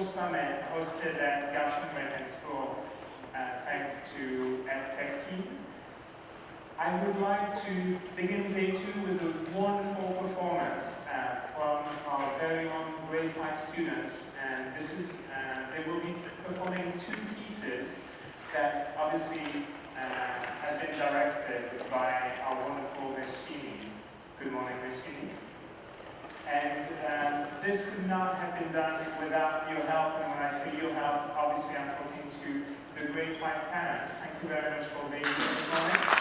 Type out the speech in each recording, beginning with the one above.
Summit hosted at Kaohsiung American School uh, thanks to EdTech team. I would like to begin day two with a wonderful performance uh, from our very own grade 5 students. And this is, uh, they will be performing two pieces that obviously uh, have been directed by our wonderful Miss. Good morning, Miss. And um, this could not have been done without your help. And when I say your help, obviously I'm talking to the grade 5 parents. Thank you very much for being here this morning.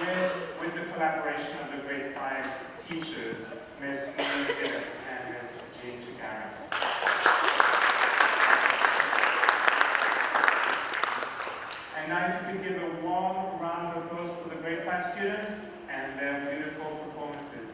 with, with the collaboration of the grade 5 teachers, Ms. Amy Fisk and Ms. Jean Chagaris. And now if you could give a warm round of applause for the grade 5 students and their beautiful performances.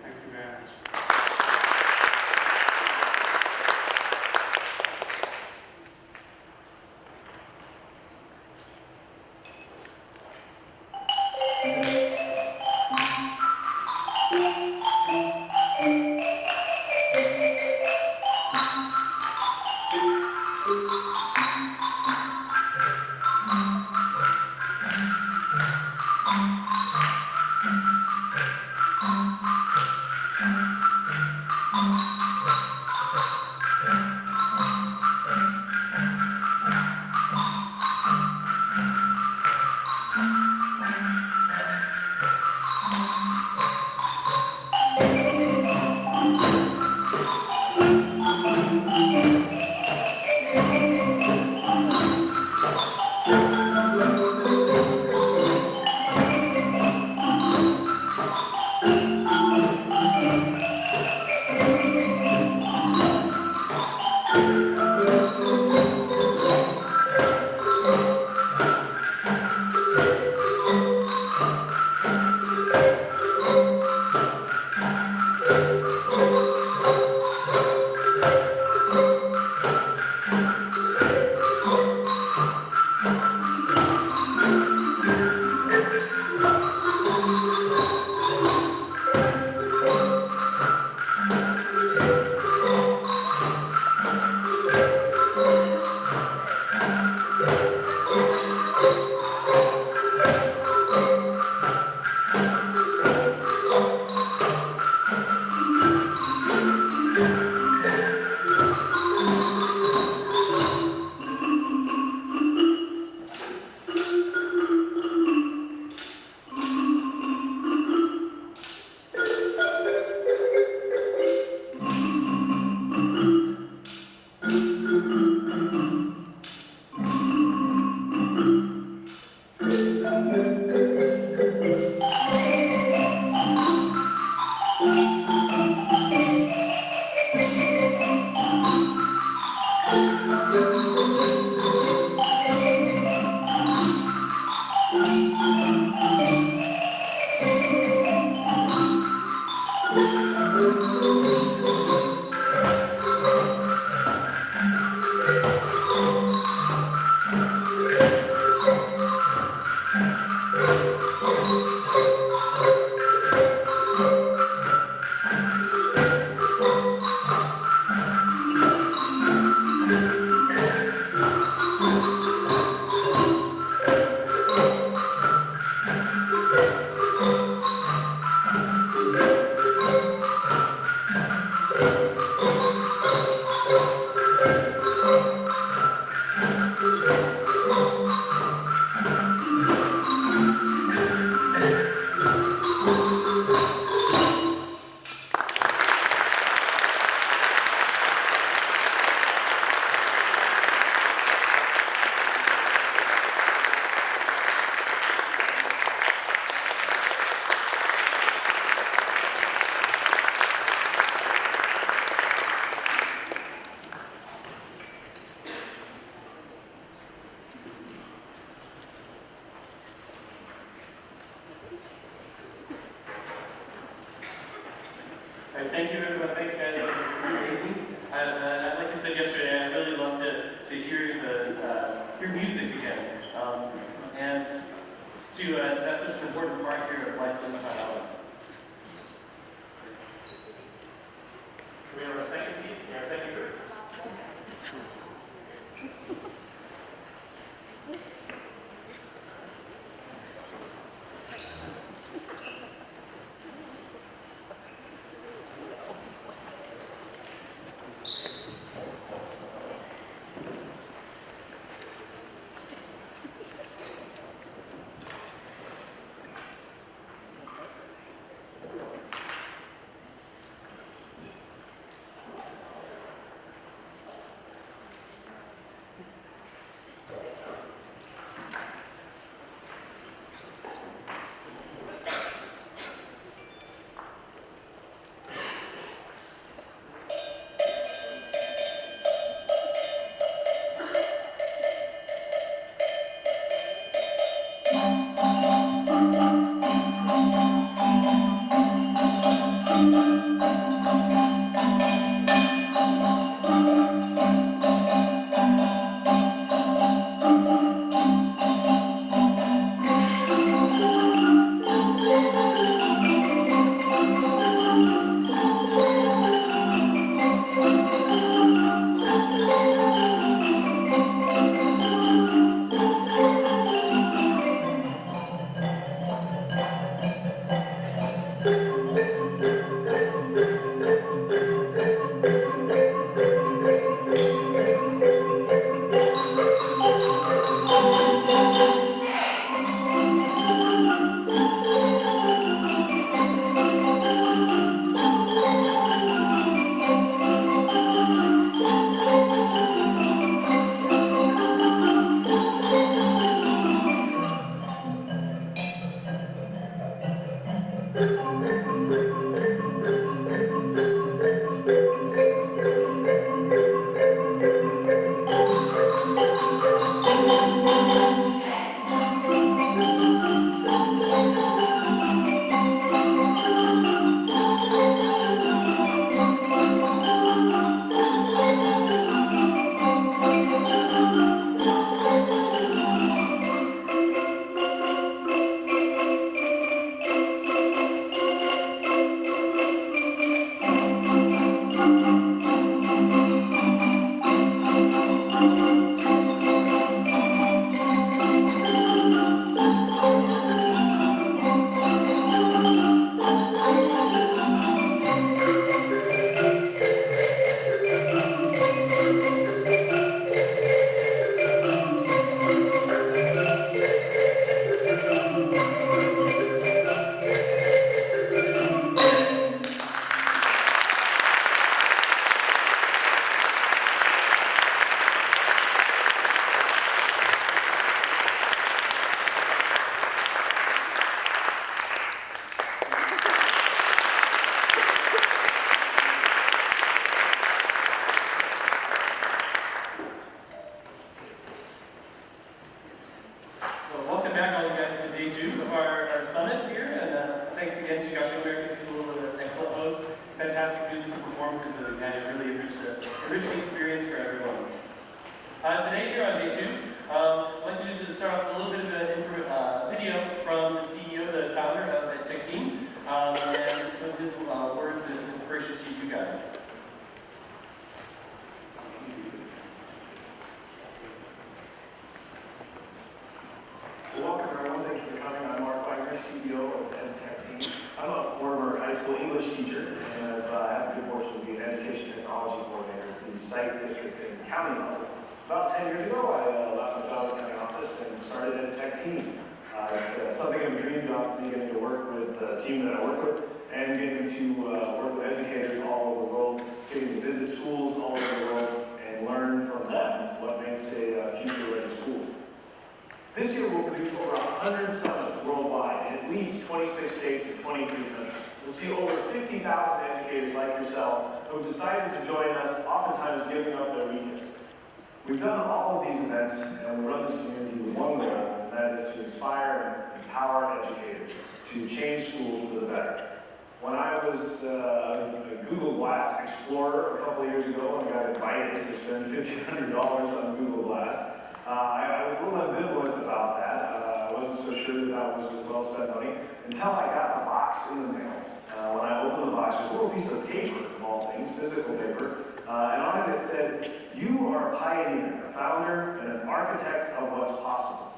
Founder, and an architect of what's possible."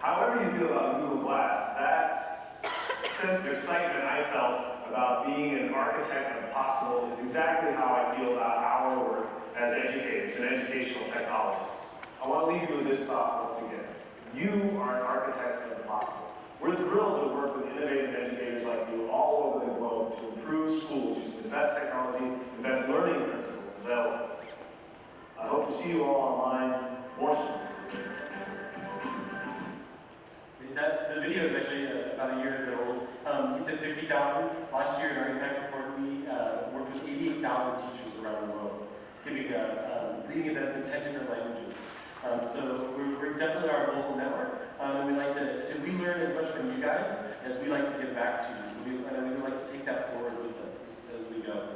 However you feel about Google Glass, that sense of excitement I felt about being an architect of the possible is exactly how I feel about our work as educators and educational technologists. I want to leave you with this thought once again. You are an architect of the possible. We're thrilled to work with innovative educators like you all over the globe to improve schools using the best technology, the best learning principles available. I hope to see you all online more soon. That, the video is actually uh, about a year ago old. Um, he said 50,000. Last year in our impact report, we uh, worked with 88,000 teachers around the world, giving uh, um, leading events in 10 different languages. Um, so we're, we're definitely our global network, um, and we like to, to, we learn as much from you guys as we like to give back to you. So we, and we would like to take that forward with us as, as we go. There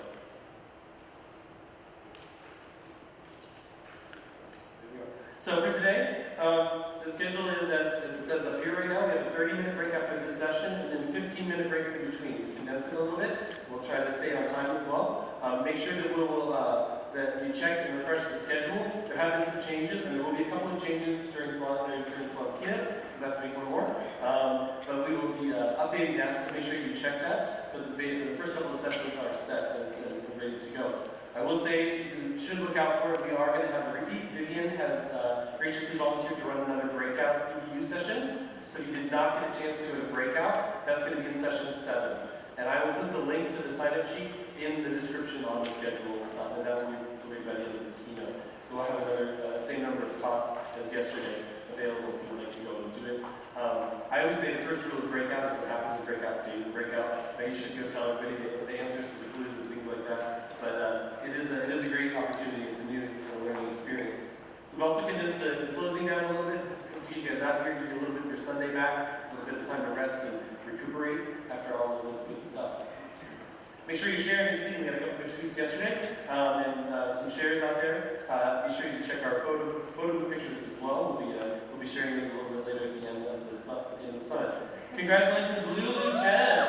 we go. So for today, um, the schedule is as, as it says up here right now. We have a 30 minute break after this session and then 15 minute breaks in between. We condense it a little bit. We'll try to stay on time as well. Um, make sure that we will uh, that you check and refresh the schedule. There have been some changes, and there will be a couple of changes during Suan during Suan's keynote, because I have to make one more. Um, but we will be uh, updating that, so make sure you check that. But the, the first couple of sessions are set as, and ready to go. I will say you should look out for it. We are going to have a repeat. Vivian has uh, graciously volunteered to run another breakout EDU session. So if you did not get a chance to go to breakout, that's going to be in session seven. And I will put the link to the sign-up sheet in the description on the schedule, um, and that will be delivered by the end of this keynote. So we'll have another uh, same number of spots as yesterday available if you would like to go and do it. Um, I always say the first rule of breakout is what happens in breakout stays in breakout. But you should go tell everybody the, answers to the clues that. But uh, it is a, it is a great opportunity. It's a new learning experience. We've also condensed the, closing down a little bit. To teach you guys out here, give you a little bit of your Sunday back, a little bit of time to rest and recuperate after all of this good stuff. Make sure you share and tweet. We had a couple good tweets yesterday, um, and uh, some shares out there. Uh, be sure you check our photo photo pictures as well. We'll be uh, we'll be sharing those a little bit later at the end of the at the end of the. Congratulations, Lulu Chen.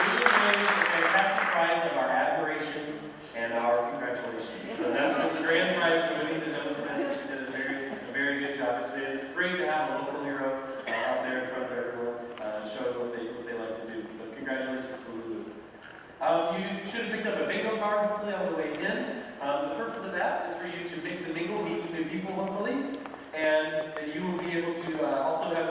Lulu wins the fantastic prize of our admiration and our congratulations. So that's the grand prize for winning the demo set. She did a very, a very good job. It's, it's great to have a local hero uh, out there in front of everyone, uh, showing what they, what they like to do. So congratulations to Lulu. Um, you should have picked up a bingo card, hopefully, on the way in. Um, the purpose of that is for you to mix and mingle, meet some new people, hopefully. And that you will be able to uh, also have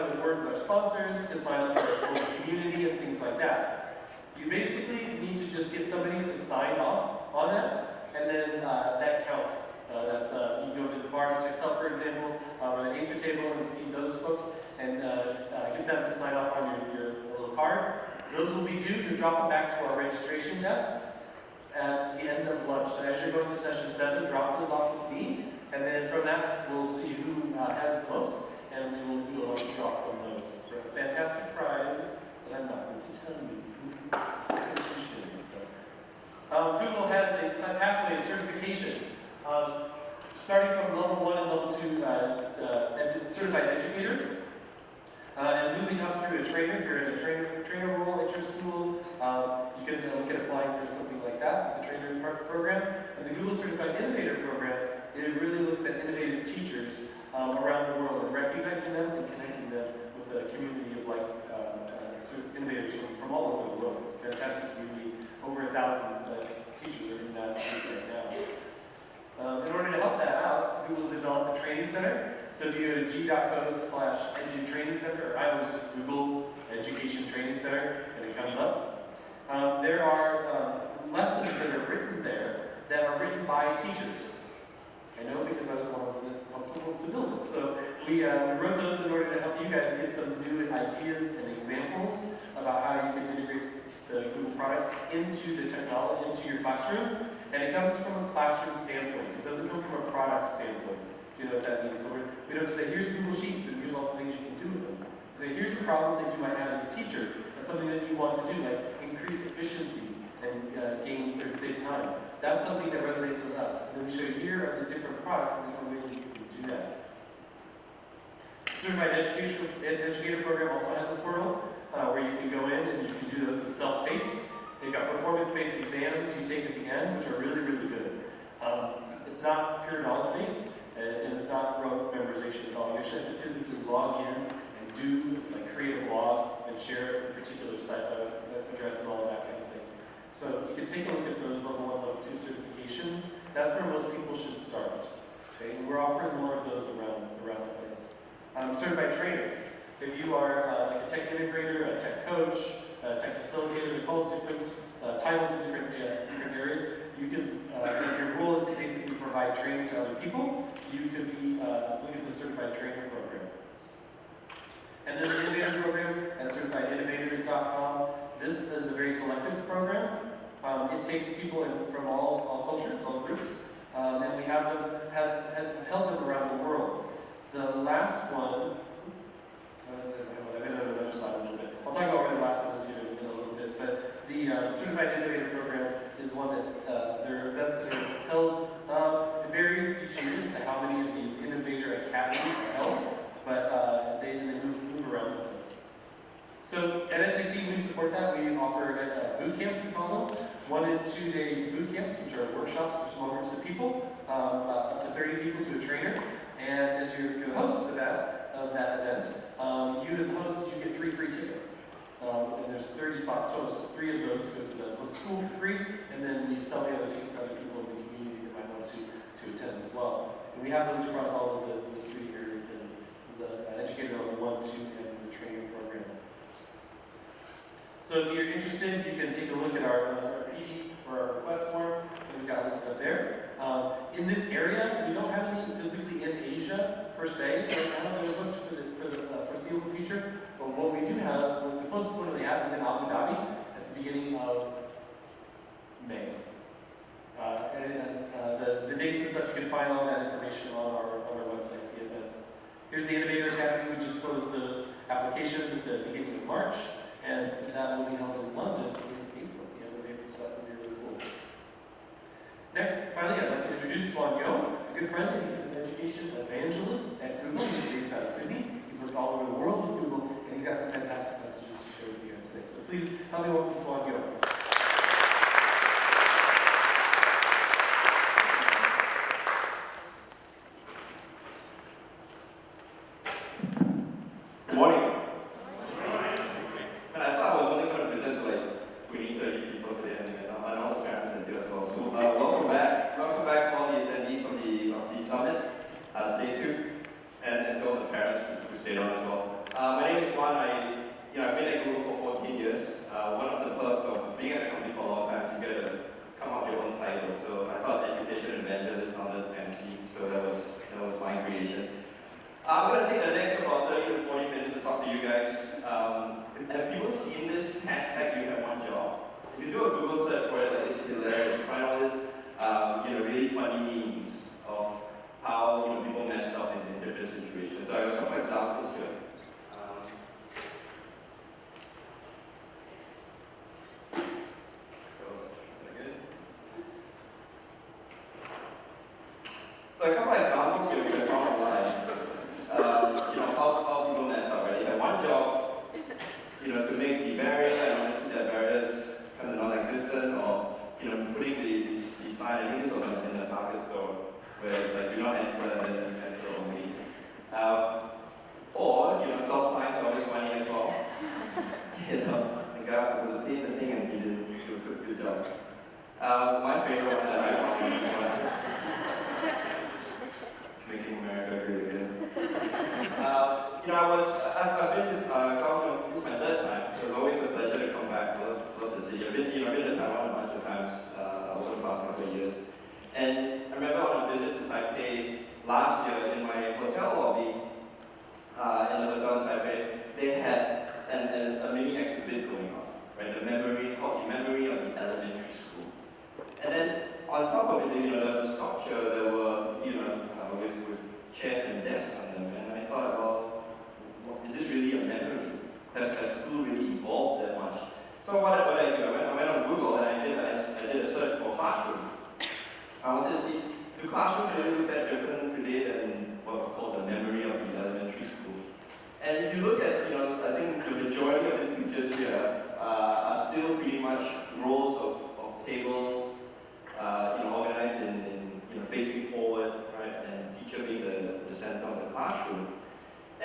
sponsors, to sign up for a community and things like that. You basically need to just get somebody to sign off on that, and then uh, that counts. Uh, that's uh, you go visit Bar Excel, for example, um, on an Acer table and see those folks, and uh, uh, get them to sign off on your, your little card. Those will be due. You drop them back to our registration desk at the end of lunch. So as you're going to session seven, drop those off with me, and then from that we'll see who uh, has the most, and we will do a lucky draw for a fantastic prize that I'm not going to tell you. It's so. Um, Google has a pathway of certification. Um, starting from level one and level two uh, uh, edu certified educator, uh, and moving up through a trainer, if you're in a trainer, trainer role at your school, um, you can look at applying for something like that, the trainer program. And the Google Certified Innovator Program, it really looks at innovative teachers um, around the world and recognizing them and connecting them with a community like uh, uh, innovators from, from all over the world. It's a fantastic community. Over a thousand uh, teachers are in that group right now. Um, in order to help that out, Google's developed a training center. So if you go to g.co slash edu training center, or I always just Google education training center, and it comes up. Um, there are uh, lessons that are written there that are written by teachers. I know because I was one of them that helped to build it. So we, uh, we wrote those in order to help you guys get some new ideas and examples about how you can integrate the Google products into the technology, into your classroom. And it comes from a classroom standpoint. It doesn't come from a product standpoint. You know what that means. So we're, don't say, here's Google Sheets and here's all the things you can do with them. We say, here's a problem that you might have as a teacher. That's something that you want to do, like increase efficiency and uh, gain or save time. That's something that resonates with us. And then we show you here are the different products and different ways that you can do that. Certified Education Ed Educator Program also has a portal uh, where you can go in and you can do those as self-paced. They've got performance-based exams you take at the end, which are really, really good. Um, it's not pure knowledge base, uh, and it's not rote memorization at all. You actually have to physically log in and do, like create a blog and share a particular site uh, address and all that kind of thing. So you can take a look at those level one, level two certifications. That's where most people should start. Okay? And we're offering more of those around, around um, certified trainers. If you are uh, like a tech integrator, a tech coach, a tech facilitator, they call different uh, titles in different, uh, different areas. You can, uh, if your role is to basically provide training to other people, you could be, uh, look at the certified trainer program. And then the innovator program at certifiedinnovators.com. This is a very selective program. Um, it takes people in, from all, all cultures, all groups, um, and we have them have, have held them around the world. The last one, uh, I've been on another slide a little bit. I'll talk about the last one is here in a little bit, but the uh, Certified Innovator Program is one that uh, there are events that are held. Um, it varies each year as to how many of these innovator academies are held, but uh, they, they move, move around the place. So at Team, we support that. We offer uh, boot camps, we call them, one and two day boot camps, which are workshops for small groups of people, um, uh, up to 30 people to a trainer. And as you're, the host of that, of that event, um, you as the host, you get three free tickets. Um, and there's 30 spots so three of those go to the host school for free, and then we sell the other tickets to other people in the community that might want to, to attend as well. And we have those across all of the, those three areas of the uh, educator level one, two, and the training program. So if you're interested, you can take a look at our, our PD or our request form that we've got listed up there. Um, in this area, we don't have any physically in Asia per se right now that are booked for the, for the uh, foreseeable future. But what we do have, well, the closest one we have is in Abu Dhabi at the beginning of May. Uh, and uh, the, the dates and stuff, you can find all that information on our, on our website, the events. Here's the Innovator Academy. We just closed those applications at the beginning of March. And that will be held in London in April, at the end of April, so that will be really cool. Next, finally, I'd like to introduce Suan Yeo, a good friend, and he's an education evangelist at Google. He's based out of Sydney. He's worked all over the world with Google, and he's got some fantastic messages to share with you guys today. So please help me welcome Suan Yeo. Good morning. And I thought I was only going to present to like 20, 30 people today, and uh, and all the parents and here as well. So uh, welcome back, welcome back all the attendees of the of the summit, uh, today too, and, and to all the parents who, who stayed on as well. Uh, my name is Suan. I you know I've been at Google for 14 years. Uh, one of the perks of being at a company for a long time is you get to come up with your own title. So I thought education evangelist sounded fancy, so that was that was my creation. I'm going to take the next about 30 to 40 you guys. Um, have people seen this hashtag, you have one job? If you do a Google search for it, like, it's hilarious. You find all this, um, you know, really funny memes of how, you know, people messed up in, in different situations. So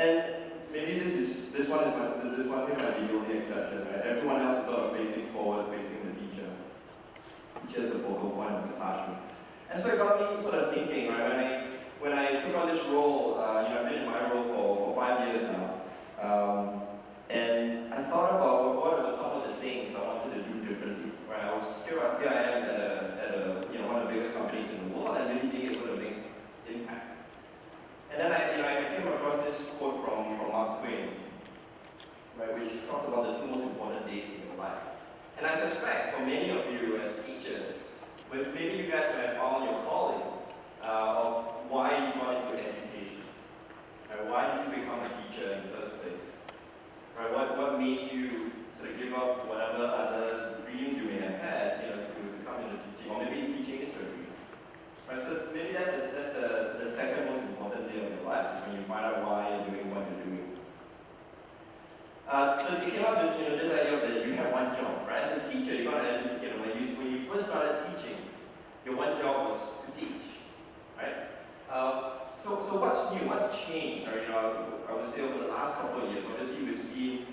And maybe this is this one is my, this one here might be the only exception, right? Everyone else is sort of facing forward, facing the teacher. Teacher is the focal point of the classroom. And so it got me sort of thinking, right? When I when I took on this role, uh, you know, I've been in my role for, for five years now, um, and I thought about what were some of the things I wanted to do differently. Right? I was here, uh, here I am at a, at a you know one of the biggest companies in the world, and really being able to make impact. And then I Mark Twain, right, which talks about the two most important days in your life. And I suspect for many of you as teachers, but maybe you guys might have found your calling uh, of why you got into education. Right? Why did you become a teacher in the first place? Right? What, what made you sort of give up whatever other dreams you may have had, you know, to, become come into teaching, or maybe teaching is your dream. Right? So maybe that's, the, that's the, the second most important day of your life, is when you find out why you're doing what you're doing. Uh, so it came out to you know, this idea that you have one job, right? As a teacher, you got to, you know, when you, when you first started teaching, your one job was to teach, right? Uh, so, so what's new? What's changed? Or, you know, I would say over the last couple of years, obviously we've seen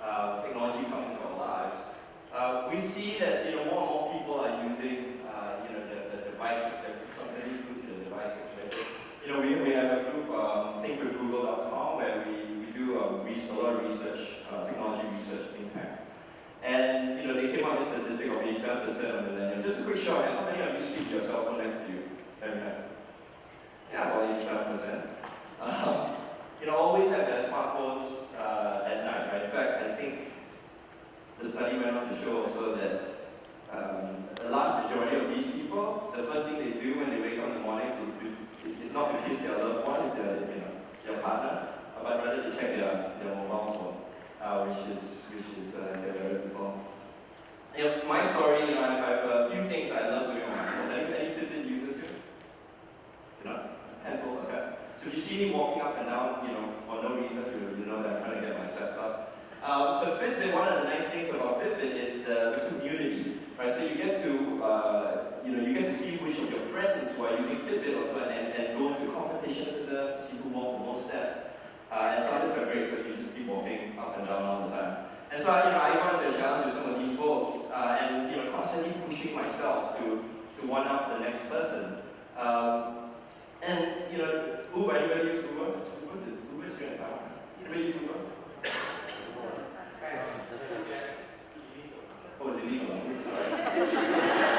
uh, technology come into our lives. Uh, we see that you know more and more people are using uh, you know the, the devices. They're constantly glued to the devices. Right? You know, we, we have a group, um, thinkwithgoogle.com, where we, we do um, a lot of research, uh, technology research, tank. And you know, they came up with a statistic of 87% of millennials. Just a quick show. How many of you speak your cell phone next to you? Yeah, about 87%. Um, you know, always have their smartphones uh, at night, right? In fact, I think the study went on to show also that um, the large majority of these people, the first thing they do when they wake up in the morning is, is, is not to kiss their loved one, if they're, you know, their partner, but rather to check their, their mobile phone, uh, which is, which is uh, theirs as well. You know, my story, you know, I have a few things I love doing on my phone. Any, any Fitbit users here? You know, handful, okay. So if you see me walking up and down, you know, for no reason, you, know that I'm trying to get my steps up. Um, so Fitbit, one of the nice things about Fitbit is the, the community, right? So you get to, uh, you know, you get to see which of your friends who are using Fitbit also and, and go into competitions with them to see who walked the most steps. Uh, and some of these are great because you just keep walking up and down all the time. And so, I, you know, I wanted to challenge with some of these folks uh, and, you know, constantly pushing myself to, to one up the next person. Um, and, you know, Uber, anybody use Uber? It's Uber, Uber is town. Anybody use Uber? Oh, it's illegal.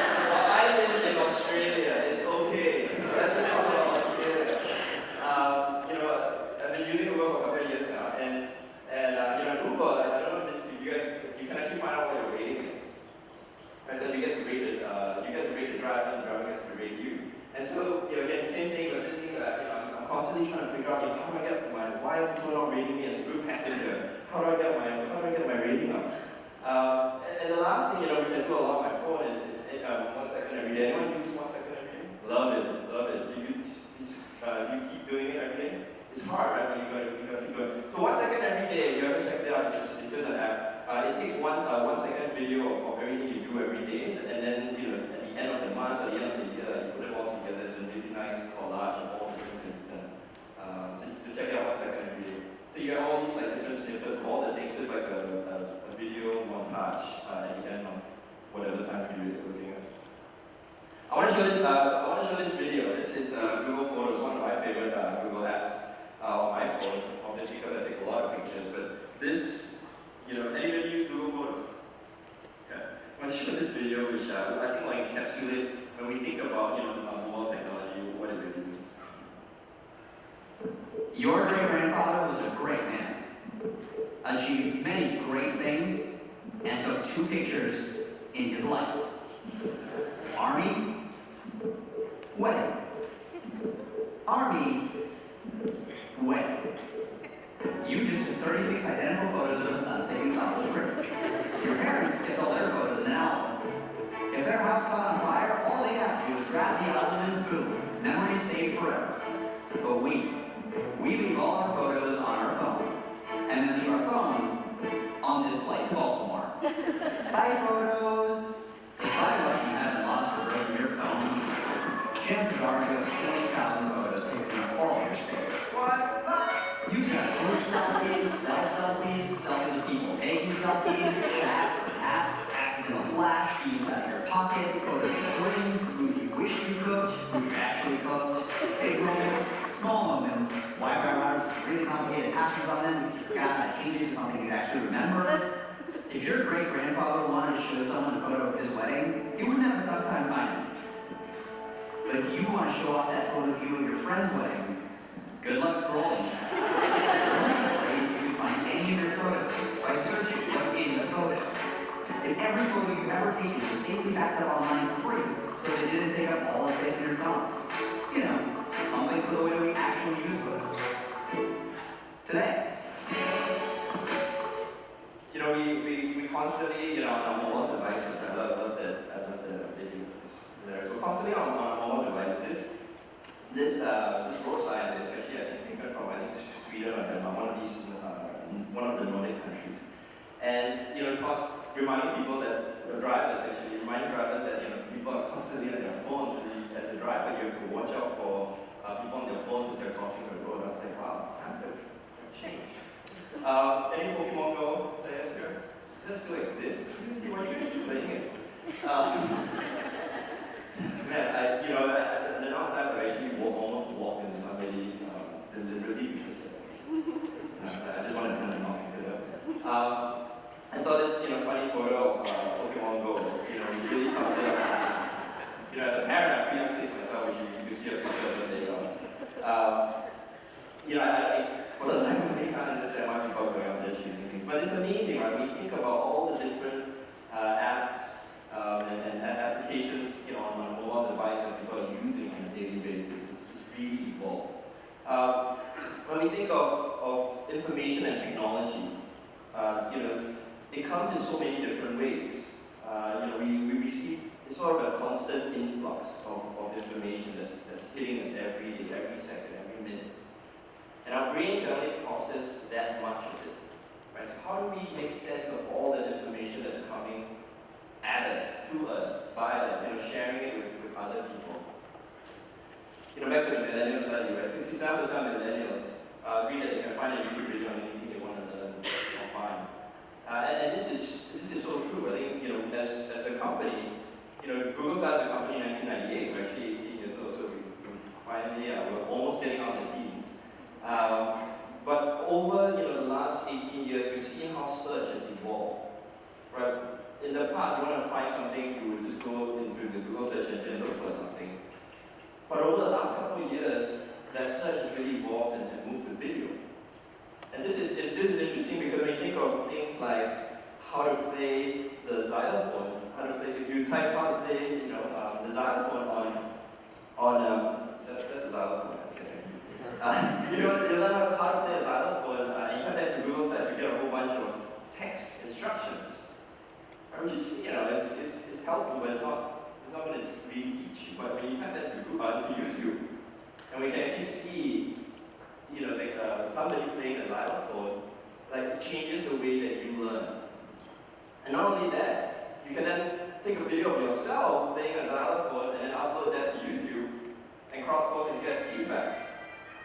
Countries. And, you know, because reminding people that, the drivers actually, reminding drivers that, you know, people are constantly on their phones. As a driver, you have to watch out for uh, people on their phones as they're crossing the road. I was like, wow, times have changed. Um, any Pokemon Go players here? Does that still exist? Seriously, why are you guys still playing it? Um, man, I, you know, I, the amount of times I've actually walk, almost walked into somebody um, deliberately because uh, I just wanted to into them. Um, I saw this, you know, funny photo of uh, Pokemon Go. You know, it's really something. You know, as a parent, I'm pretty pleased myself, which you, you see a picture of it later on. Um, you know, I, I, for the life of me, can't understand why people are going out there choosing things. But it's amazing, right? We think about all the different uh, apps um, and, and, applications, you know, on a mobile device that people are using on a daily basis. It's, it's really evolved. Um, when we think of, of information and technology, uh, you know, it comes in so many different ways. Uh, you know, we, we receive it's sort of a constant influx of, of information that's, that's hitting us every day, every second, every minute. And our brain can only process that much of it. Right? So how do we make sense of all that information that's coming at us, to us, by us, you know, sharing it with, with other people? You know, back to the millennial study, right? 67% of millennials uh, agree that they can find a YouTube video on anything they want to learn or find. Uh, and, and this is this is so true. I think you know, as, as a company, you know, Google started as a company in 1998. We're actually 18 years old, so we, we finally uh, we're almost getting of the teens. Um, but over you know the last 18 years, we've seen how search has evolved. Right? In the past, you want to find something, you would just go into the Google search engine and look for something. But over the last couple of years, that search has really evolved and, and moved to video. And this is, this is interesting because when you think of things like how to play the xylophone, how to play, if you type how to play, you know, um, the xylophone on, on um, that, that's a xylophone. Uh, you know, you learn how, to play a xylophone, uh, you type that to Google search, you get a whole bunch of text instructions, right, which is, you know, it's, it's, it's helpful, but it's not, it's not going to really teach you. But when you type that to, Google, uh, to YouTube, and we can actually see, you know, like uh, somebody playing the xylophone, like it changes the way that you learn. And not only that, you can then take a video of yourself playing a xylophone and then upload that to YouTube and crowdsource and get feedback.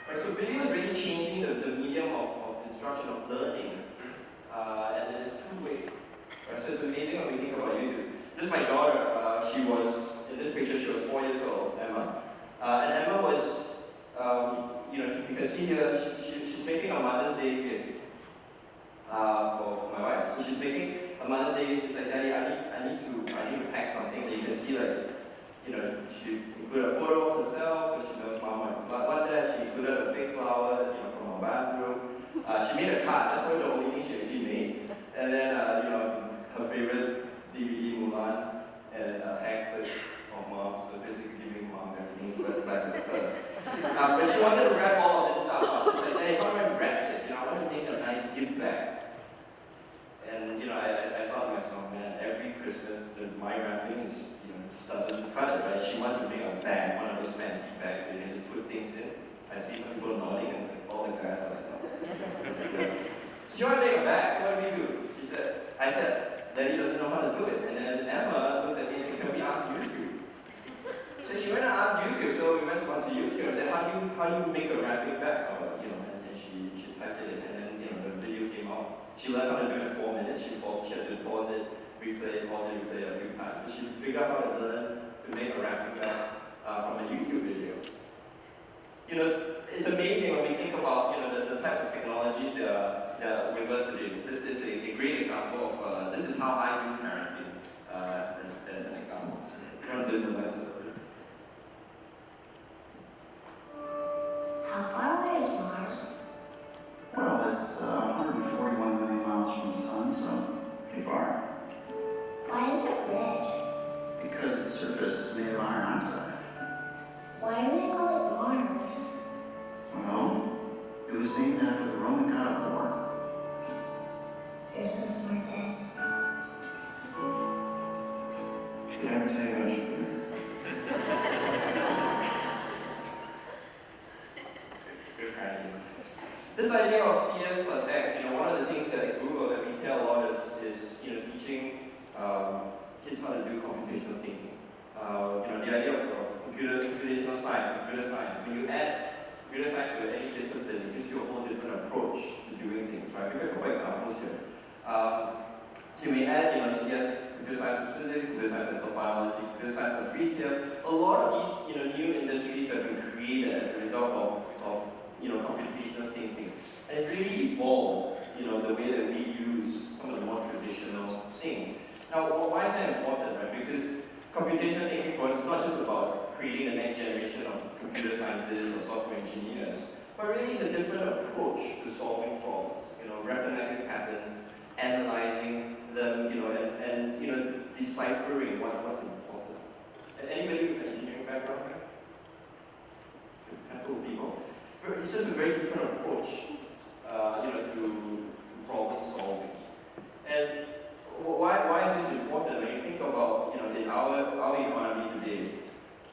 Right, so video is really changing the, the medium of, of instruction, of learning, uh, and it's two-way. Right, so it's amazing when we think about YouTube. This is my daughter, uh, she was, in this picture, she was four years old, Emma. Uh, and Emma was, um, you know, you can see here, she, she, she's making a Mother's Day gift uh, for, my wife. So she's making a Mother's Day gift. She's like, Daddy, I need, I need to, I need to pack something. And you can see, like, you know, she included a photo of herself because she knows Mom might want that. She included a fake flower, you know, from her bathroom. Uh, she made a card. That's probably the only thing she actually made. And then, uh, you know, her favorite DVD, Mulan, and uh, clip of Mom. So basically giving Mom everything but back at first. Uh, but she wanted to wrap all of this stuff up. She's like, hey, how do I wrap this? You know, I want to make a nice gift bag. And, you know, I, I, thought to myself, man, every Christmas, the, my wrapping is, you know, doesn't cut it, right? She wants to make a bag, one of those fancy bags where you can just put things in. I see people nodding and all the guys are like, no. so you want to make a bag, so what do we do? She said, I said, Daddy doesn't know how to do it. And then Emma looked at me and said, can we ask YouTube? So she went and asked YouTube, so we went onto YouTube and said, how do you, how do you make a rapid back? You know, and, and she, she typed it and then, you know, the video came out. She learned how to do it in four minutes. She, paused, she had to pause it, replay it, pause it, replay it a few times. But she figured out how to learn to make a rapid back uh, from a YouTube video. You know, it's amazing when we think about, you know, the, the types of technologies that are, that are with us today. This is a, a great example of, uh, this is how I do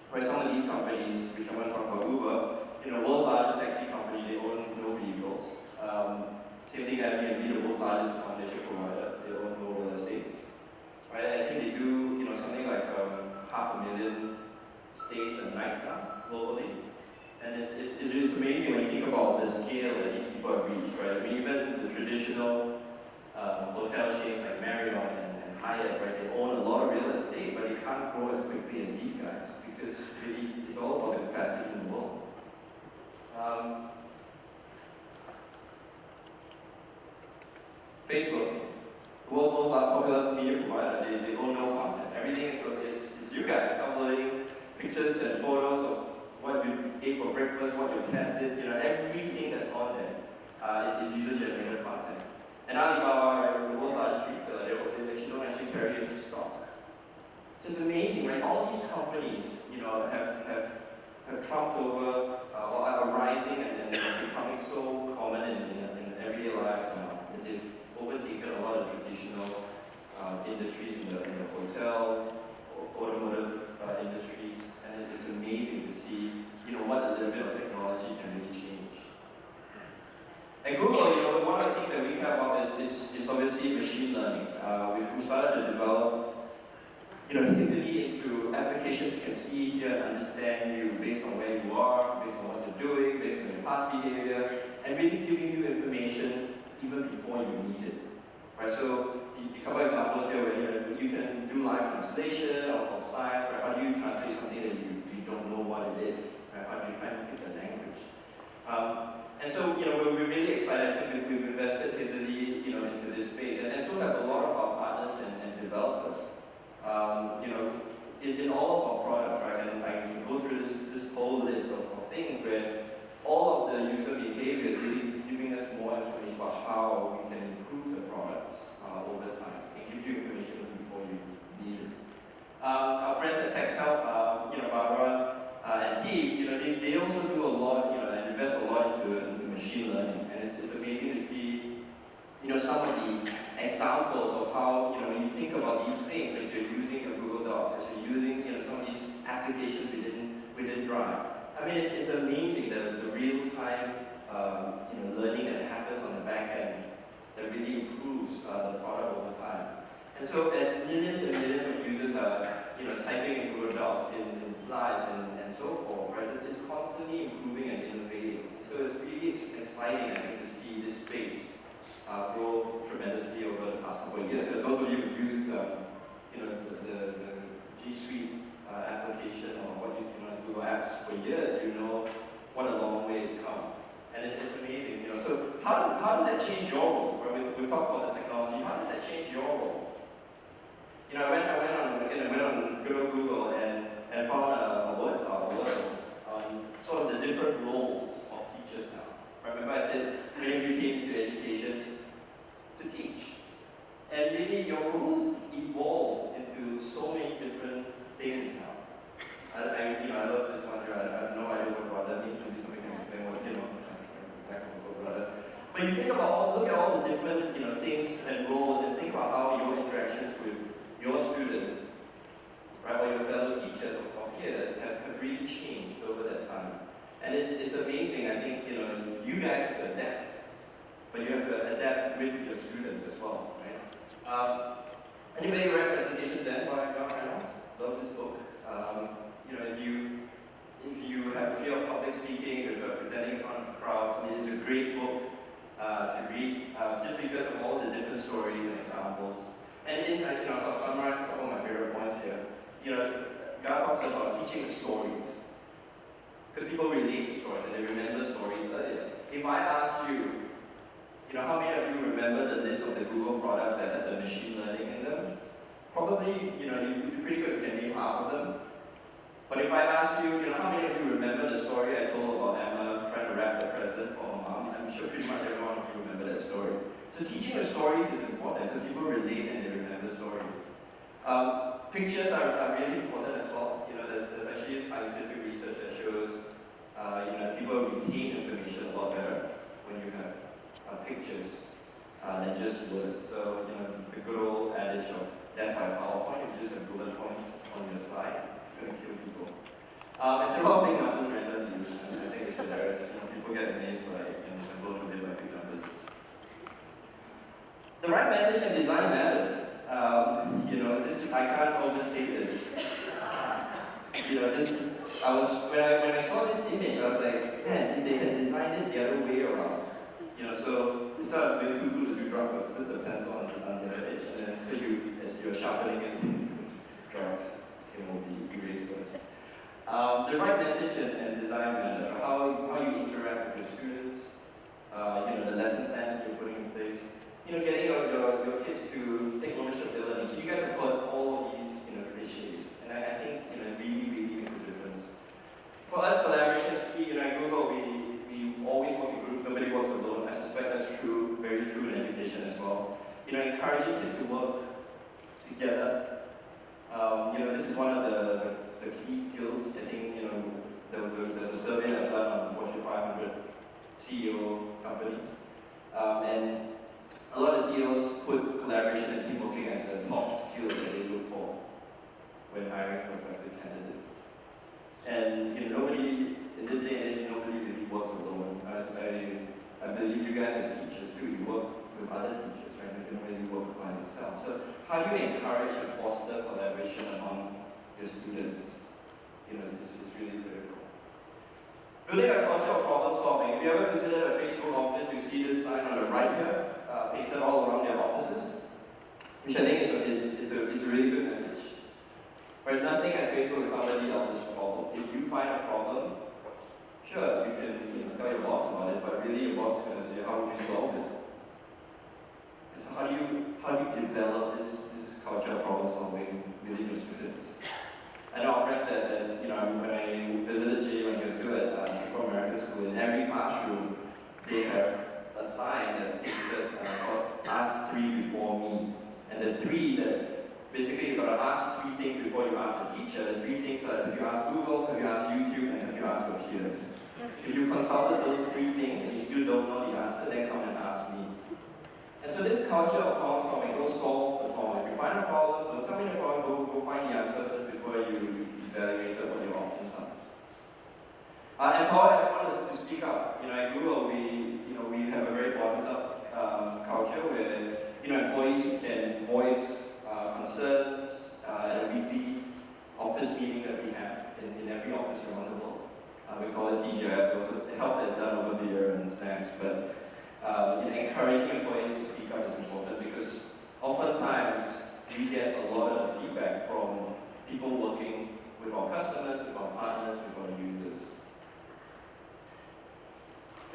where some of these companies, which I'm going to talk about Uber, you know, world's largest taxi company, they own no vehicles. Um, same thing Airbnb, the world's largest accommodation provider, they own no real estate. Right? I think they do, you know, something like um, half a million stays a night now, globally. And it's, it's, it's, it's amazing when you think about the scale that these people have reached, right? I mean, even the traditional um, hotel chains like Marriott and, and Hyatt, right, they own a lot of real estate, but they can't grow as quickly as these guys because it's, it's all about the capacity in the world. Um, Facebook, the world's most popular media provider, they, they own no content. Everything is, is, is you guys uploading pictures and photos of what you ate for breakfast, what your cat did, you know, everything that's on there uh, is user-generated content. And Alibaba, right, the world's largest retailer, they, they actually don't actually carry any stocks. Just amazing, right? All these companies, you know, have, have, have trumped over uh, or are rising and, and becoming so common in, in, in everyday lives now that they've overtaken a lot of traditional uh, industries in the, in the hotel, automotive uh, industries, and it's amazing to see, you know, what a little bit of technology can really change. At Google, you know, one of the things that we care about is, is, is obviously machine learning. Uh, we've we started to develop, you know, heavily into applications that can see, hear, understand you based on where you are, based on what you're doing, based on your past behavior, and really giving you information even before you need it. Right? So, a couple examples here where you, know, you can do live translation of, of science, right? How do you translate something that you, you don't know what it is? Right? How do you kind of pick the language? Um, and so, you know, we're, we're really excited. Think we've, we've invested heavily, you know, into this space, and, and so have a lot of our partners and, and developers. Um, great book uh, to read, uh, just because of all the different stories and examples. And in, uh, you know, I'll summarize a couple of my favorite points here. You know, God talks about teaching stories. Because people relate to stories and they remember stories earlier. If I asked you, you know, how many of you remember the list of the Google products that had the machine learning in them? Probably, you know, you'd be pretty good if you can name half of them. But if I asked you, you know, how many of you remember the story I told about Emma trying to wrap the present for pretty much everyone you remember that story. So teaching the stories is important because people relate and they remember stories. Um, pictures are, are really important as well. You know, there's, there's actually scientific research that shows, uh, you know, people retain information a lot better when you have uh, pictures uh, than just words. So, you know, the good old adage of death by PowerPoint, you just have bullet points on your slide, you're going to kill people. Um, and they're all big numbers randomly, and I think it's hilarious. You know, people get amazed by and. The right message and design matters. Um, you know, this I can't overstate this. You know, this I was when I when I saw this image, I was like, man, they had designed it the other way around. You know, so instead of doing two glues, you drop a, the pencil on, on the other edge, and then so you as you're sharpening it, drugs you know, will be erased first. Um, the right message and, and design matters. How how you interact with your students. Uh, you know, the lesson plans that you're putting in place you know, getting your, your, your kids to take ownership of their learning. So you guys have heard all of these, you know, cliches. And I, I think, you know, really, really makes a difference. For us, collaborations, you know, at Google, we, we always work in groups. Nobody works alone. I suspect that's true, very true in education as well. You know, encouraging kids to work together. Um, you know, this is one of the, the, the key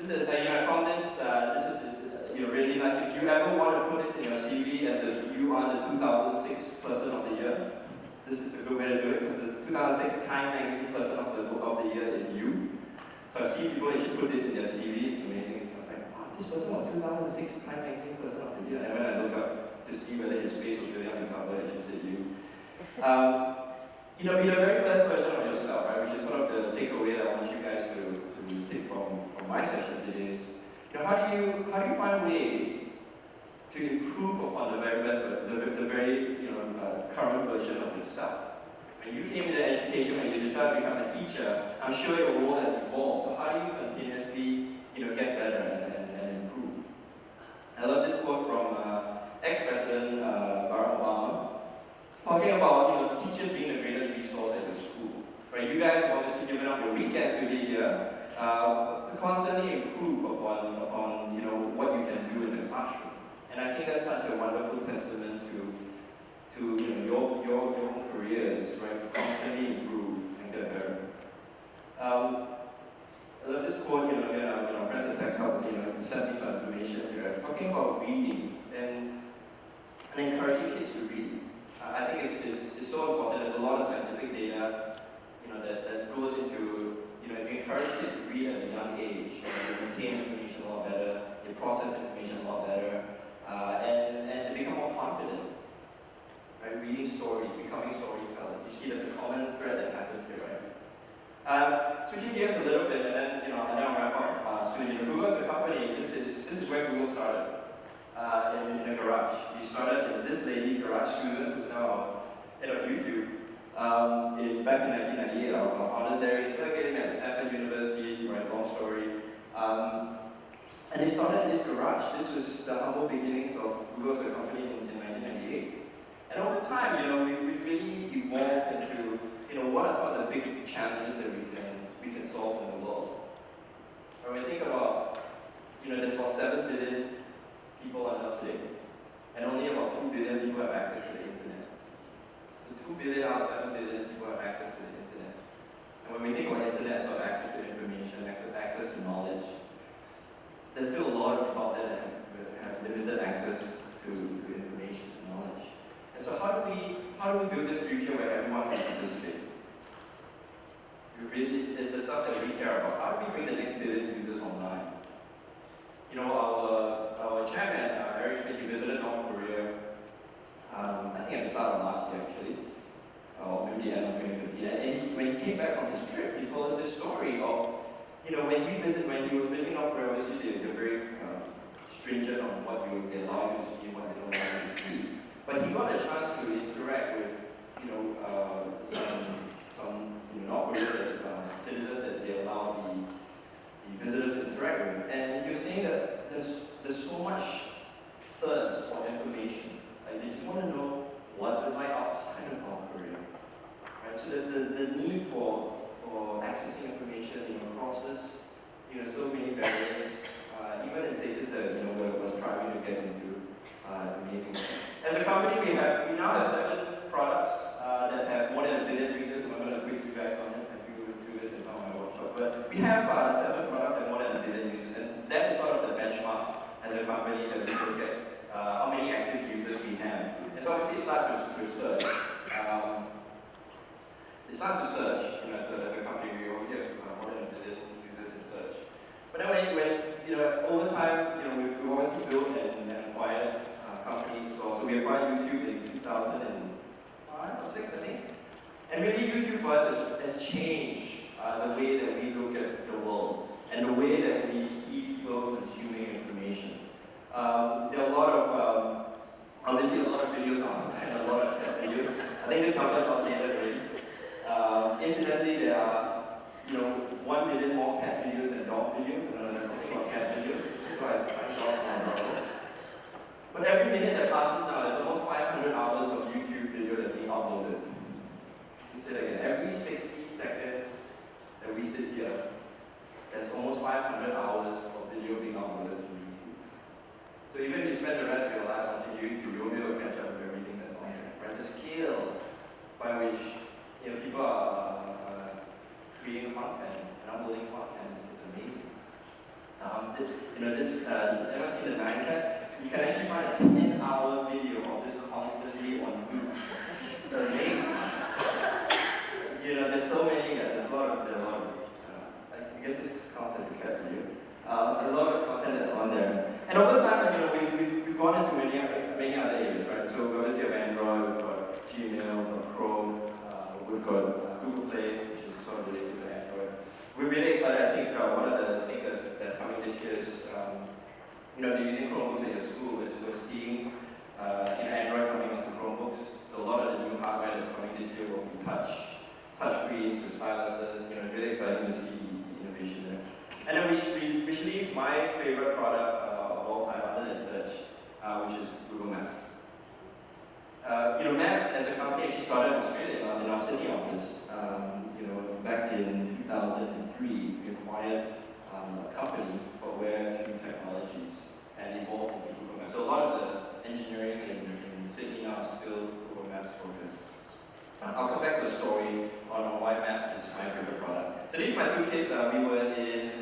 This is, uh, you know, found this, uh, this is, uh, you know, really nice. If you ever want to put this in your CV as the, you are the 2006 person of the year, this is a good way to do it because the 2006 Time Magazine person of the, of the year is you. So I see people actually put this in their CV, it's amazing. I was like, wow, this person was 2006 Time Magazine person of the year. And when I look up to see whether his face was really on the cover, it said you. Um, you know, be the very best version of yourself, right? Which is sort of the takeaway that I want you guys to, to take from, from my session today is, you know, how do you how do you find ways to improve upon the very best, the, the very you know uh, current version of yourself? When you came into education, when you decided to become a teacher, I'm sure your role has evolved. So how do you continuously you know get better and, and, and improve? I love this quote from uh, ex-president uh, Barack Obama. Talking about you know teachers being the greatest resource at your school. Right? You guys have obviously given up your weekends to be here uh, to constantly improve upon upon you know what you can do in the classroom. And I think that's such a wonderful testament to to you know, your, your, your own careers, right? Constantly improve and get better. Um, I love this quote, you know, uh, you know, friends at Tech Hub, you know, sent me some information here, talking about reading and, and encouraging kids to read. I think it's, it's, it's so important. There's a lot of scientific data, you know, that, that goes into, you know, if you encourage kids to read at a young age, they retain information a lot better, they process information a lot better, uh, and, and they become more confident. Right? Reading stories, becoming storytellers. You see there's a common thread that happens here, right? Uh, switching gears a little bit, and then you know, and then I'll wrap up uh, soon. You know, Google as a company, this is this is where Google started. Uh, in, in a garage. We started in this lady's garage, Susan, who's now head of YouTube. Um, in, back in 1998, our, our founders there, of getting at Stanford University, right, long story. Um, and they started in this garage. This was the humble beginnings of Google as a company in, in 1998. And over time, you know, we, And really YouTube for us has, has changed uh, the way that we look at the world and the way that we see people consuming information. Um, there are a lot of, um, obviously a lot of videos online, a lot of videos. I think this number's outdated already. Um, incidentally, there are, you know, one million more cat videos than dog videos. I don't know something about cat videos. So I dogs more. But every minute that passes now, there's almost 500 hours of YouTube video that's being uploaded. Let's say that again. Every 60 seconds that we sit here, there's almost 500 hours of video being uploaded to YouTube. So even if you spend the rest of your life watching YouTube, you won't be able to catch up with everything that's on there. Right? The scale by which you know, people are uh, creating content and uploading content is, amazing. Um, you know, this, uh, anyone seen the Nyan? You can actually find a 10 hour video of this constantly on loop. It's amazing. you know, there's so many, uh, there's a lot of, there are a lot of, uh, I guess this counts as a cat video. Uh, a lot of content that's on there. And over time, you know, we, we've, we've gone into many, many other areas, right? So we obviously have Android, we've got Gmail, we've got Chrome, uh, Google Play, which is sort of related to Android. We're really excited, I think uh, one of the things that's, that's coming this year is um, you know, they're using Chromebooks at your school, is we're seeing uh, in Android coming onto Chromebooks. So a lot of the new hardware that's coming this year will be touch, touch screens with styluses. You know, it's really exciting to see the innovation there. And then which, which leaves my favorite product uh, of all time, other than search, uh, which is Google Maps. Uh, you know, Maps as a company actually started in Australia, uh, in our Sydney office. Um, you know, back in 2003, we acquired um, a company called Where 2 Technologies and evolved into Google Maps. So a lot of the engineering in, in Sydney is still Google Maps focused. Uh, I'll come back to a story on, on why Maps is my favorite product. So these are my two kids. Uh, we were in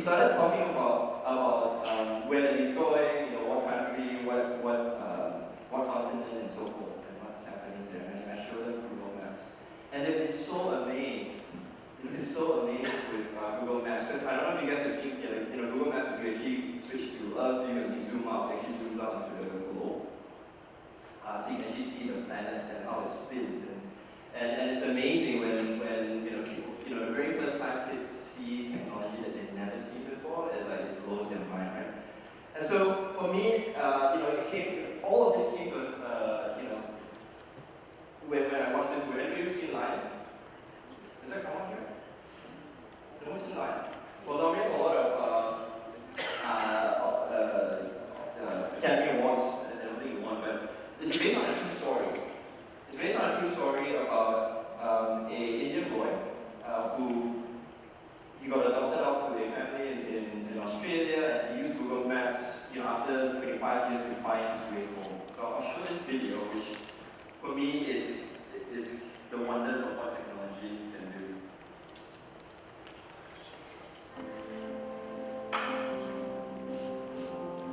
started talking about about um, where he's going, you know, what country, what what um, what continent, and so forth, and what's happening there. And I showed them Google Maps, and they've been so amazed. They've been so amazed with uh, Google Maps because I don't know if you guys have seen, you know, you know Google Maps. If you actually switch to Earth view and you zoom out, actually zooms out into the globe. Uh, so you can actually see the planet and how it spins. And, and, and it's amazing when, when you know, people, you know, the very first time kids see technology that they've before, it like it their mind, right? And so for me, uh, you know, it came, all of this came to, uh, you know, when, when I watched this movie, anybody ever seen Lion? Does that come on here? No one's seen Lion? Well, now we have a lot of uh, uh, uh, uh, Academy Awards, I don't think it won, but it's based on a true story. It's based on a true story about um, a Indian boy uh, who he got adopted out to a family in, Australia and he used Google Maps, you know, after 25 years to find his way home. So I'll show this video, which for me is, is the wonders of what technology can do.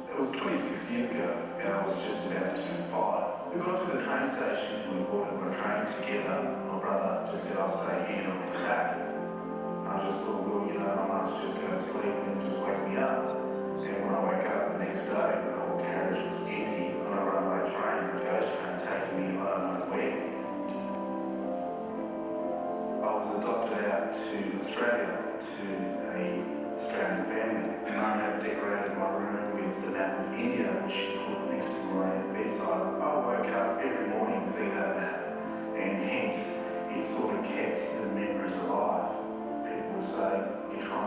It was 26 years ago, and I was just about to turn five. We got to the train station, and we boarded a train together. My brother just said, I'll stay here and I'll back. I just thought, well, you know, I might just go to sleep and wake me up. And when I wake up the next day, the whole carriage was empty on a runaway train, a ghost train taking me I don't know where. I was adopted out to Australia to a Australian family, and I have decorated my room with the map of India, which she put next to my bedside. I woke up every morning to see that map, and hence it sort of kept the memories alive. People would say, you're trying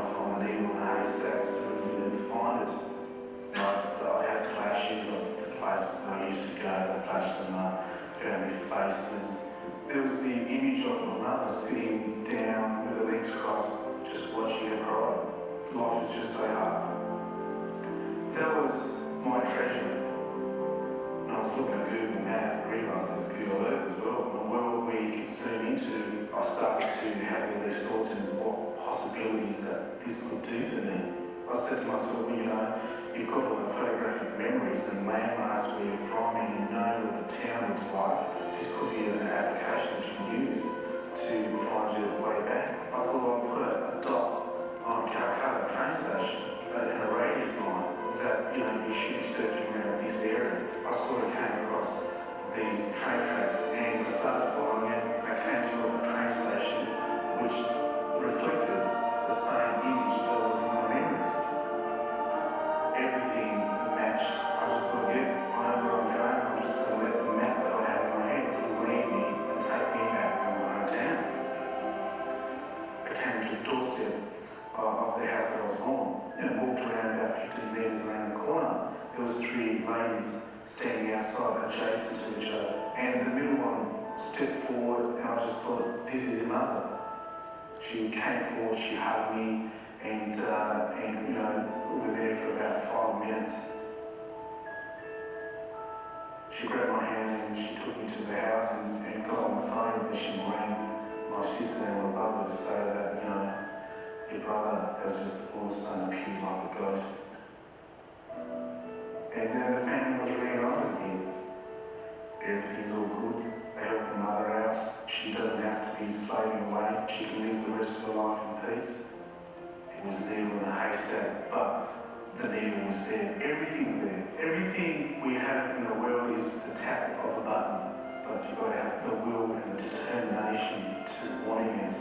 of my sitting down with her legs crossed, just watching her cry. Life is just so hard. That was my treasure. And I was looking at Google Map and realised there's Google Earth as well. The you can zoom into, I started to have all these thoughts and what possibilities that this could do for me. I said to myself, you know, you've got all the photographic memories and landmarks where you're from and you know what the town looks like. This could be an application that you can use to find your way back. I thought I'd put a dot on Calcutta train station in a radius line that, you know, you should be searching around this area. I sort of came across these train tracks and I started following it. I came to a train station which reflected the same image those three ladies standing outside adjacent to each other. And the middle one stepped forward and I just thought, this is your mother. She came forward, she hugged me and, uh, and you know, we were there for about five minutes. She grabbed my hand and she took me to the house and, and got on the phone and she rang my sister and my brother to say that, you know, your brother has just all of a sudden appeared like a ghost. And then the family was really on to me. Everything's all good, I help the mother out. She doesn't have to be slaving away. She can live the rest of her life in peace. It was needle in the haystack, but the needle was there. Everything's there. Everything we have in the world is the tap of a button. But you've got to have the will and the determination to wanting it.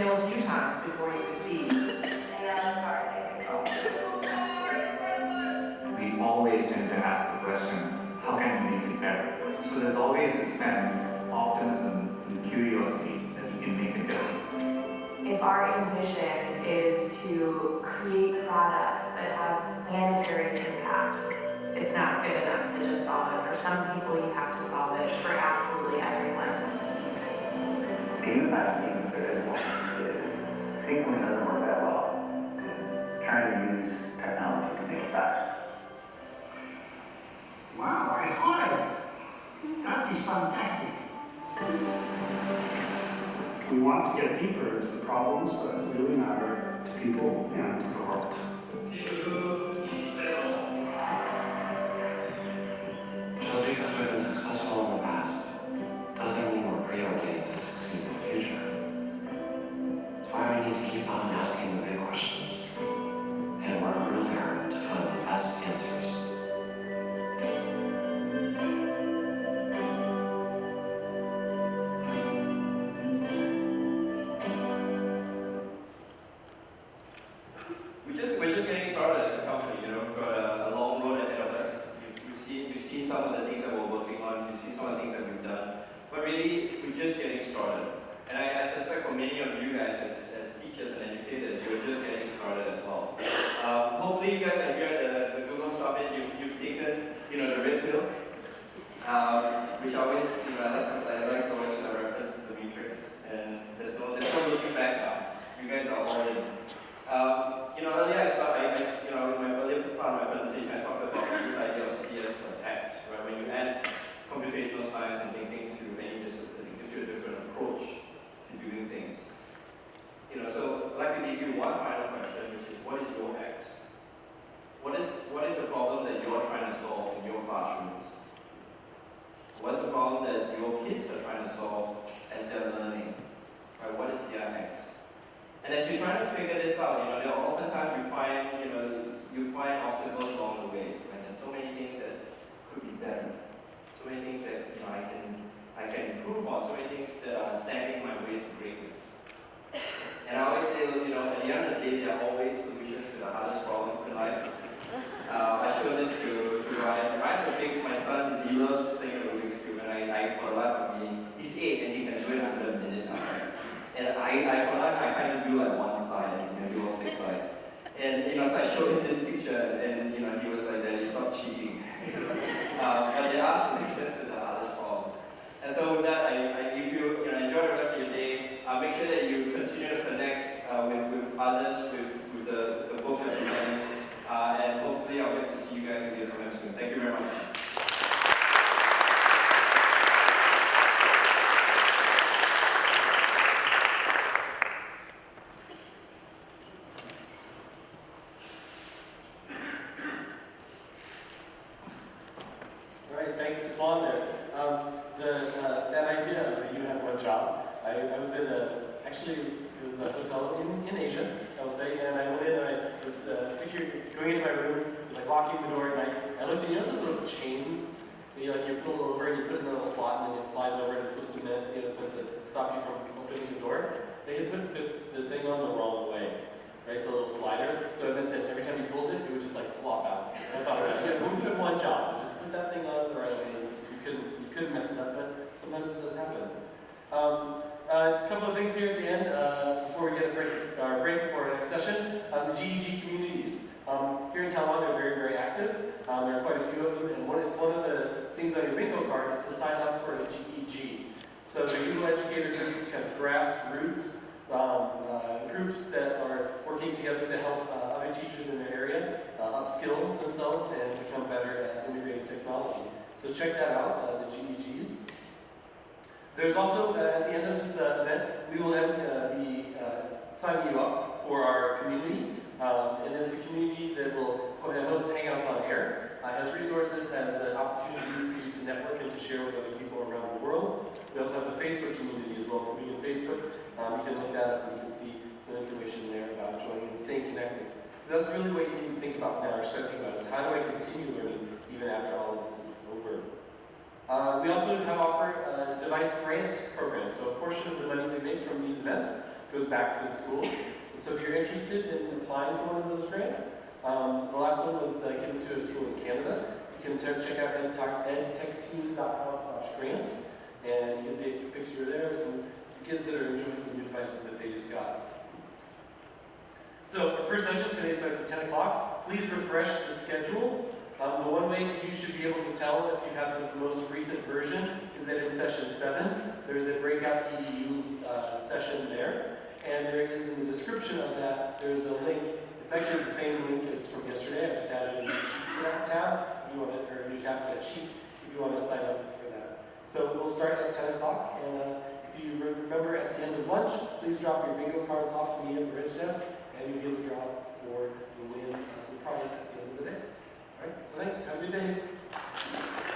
fail a few times before you succeed. And now the car is in control. We always tend to ask the question, how can we make it better? So there's always this sense of optimism and curiosity that we can make a difference. If our ambition is to create products that have planetary impact, it's not good enough to just solve it. For some people, you have to solve it for absolutely everyone. Seems that things there is one is seeing something doesn't work that well, trying to use technology to make it better. Wow, I thought of That is fantastic. We want to get deeper into the problems that really matter to people and to the world. Uh, a couple of things here at the end, uh, before we get a break, our break before our next session. Uh, the GEG communities. Um, here in Taiwan, they're very, very active. Um, there are quite a few of them, and one, it's one of the things on your bingo card is to sign up for a GEG. So the Google Educator groups have grassroots um, uh, groups that are working together to help uh, other teachers in their area uh, upskill themselves and become better at integrating technology. So check that out, uh, the GEGs. There's also, uh, at the end of this uh, event, we will then uh, be signing you up for our community. Um, and it's a community that will host hangouts on air, uh, has resources, has uh, opportunities for you to network and to share with other people around the world. We also have a Facebook community as well. For me on Facebook, um, you can look that up and you can see some information there about joining and staying connected. That's really what you need to think about now, or start thinking about, is how do I continue learning even after all of this is over? Uh, we also have offered a device grant program, so a portion of the money we make from these events goes back to the schools. And so if you're interested in applying for one of those grants, um, the last one was uh, given to a school in Canada. You can check out edtechteam.com slash grant, and you can see a picture there of some, some kids that are enjoying the new devices that they just got. So our first session today starts at 10 o'clock. Please refresh the schedule. Um, the one way that you should be able to tell if you have the most recent version is that in session 7, there's a breakout EDU uh, session there. And there is in the description of that, there's a link. It's actually the same link as from yesterday. I just added a new sheet to that tab, if you want to, or a new tab to that sheet, if you want to sign up for that. So we'll start at 10 o'clock, and uh, if you remember at the end of lunch, please drop your bingo cards off to me at the Ridge Desk, and you'll be able to draw for the win of the prize at the Right? So thanks. Have a good day.